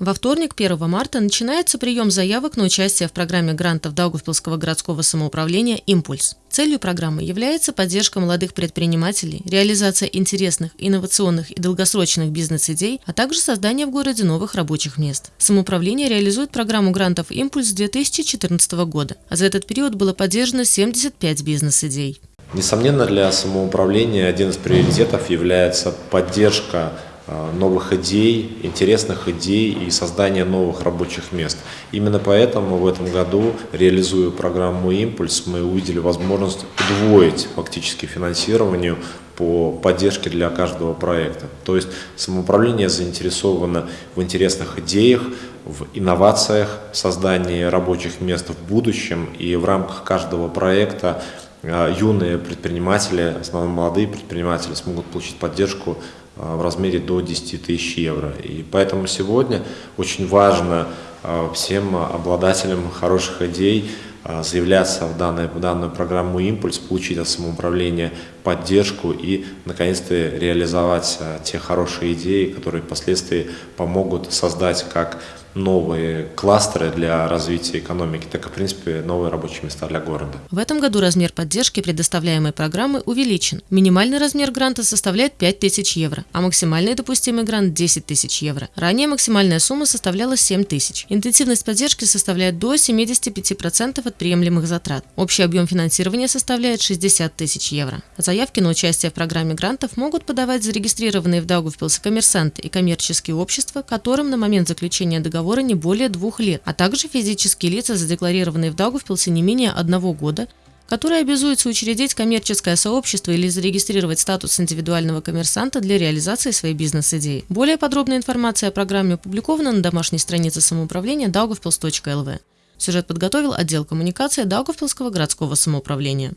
Во вторник, 1 марта, начинается прием заявок на участие в программе грантов Даугавпилского городского самоуправления «Импульс». Целью программы является поддержка молодых предпринимателей, реализация интересных, инновационных и долгосрочных бизнес-идей, а также создание в городе новых рабочих мест. Самоуправление реализует программу грантов «Импульс» с 2014 года, а за этот период было поддержано 75 бизнес-идей. Несомненно, для самоуправления один из приоритетов является поддержка новых идей, интересных идей и создания новых рабочих мест. Именно поэтому в этом году, реализуя программу «Импульс», мы увидели возможность удвоить фактически финансированию по поддержке для каждого проекта. То есть самоуправление заинтересовано в интересных идеях, в инновациях, создании рабочих мест в будущем и в рамках каждого проекта э, юные предприниматели, основном молодые предприниматели смогут получить поддержку а, в размере до 10 тысяч евро. И поэтому сегодня очень важно а, всем обладателям хороших идей а, заявляться в, данную, в данную программу «Импульс», получить от самоуправления поддержку и, наконец-то, реализовать те хорошие идеи, которые впоследствии помогут создать как новые кластеры для развития экономики, так и, в принципе, новые рабочие места для города. В этом году размер поддержки предоставляемой программы увеличен. Минимальный размер гранта составляет 5 тысяч евро, а максимальный допустимый грант – 10 тысяч евро. Ранее максимальная сумма составляла 7 тысяч. Интенсивность поддержки составляет до 75% от приемлемых затрат. Общий объем финансирования составляет 60 тысяч евро. Заявки на участие в программе грантов могут подавать зарегистрированные в Даугавпилсе коммерсанты и коммерческие общества, которым на момент заключения договора не более двух лет, а также физические лица, задекларированные в Даугавпилсе не менее одного года, которые обязуются учредить коммерческое сообщество или зарегистрировать статус индивидуального коммерсанта для реализации своей бизнес-идеи. Более подробная информация о программе опубликована на домашней странице самоуправления daugavpils.lv. Сюжет подготовил отдел коммуникации Даугавпилского городского самоуправления.